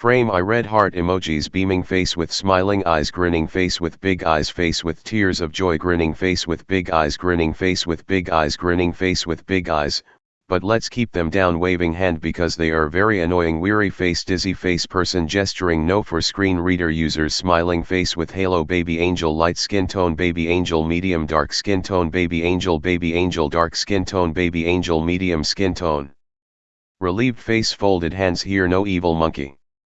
Frame I read heart emojis beaming face with smiling eyes grinning face with big eyes face with tears of joy grinning face with big eyes grinning face with big eyes grinning face with big eyes, but let's keep them down waving hand because they are very annoying. Weary face dizzy face person gesturing no for screen reader users smiling face with halo baby angel light skin tone baby angel medium dark skin tone baby angel baby angel dark skin tone baby angel medium skin tone. Relieved face folded hands hear no evil monkey.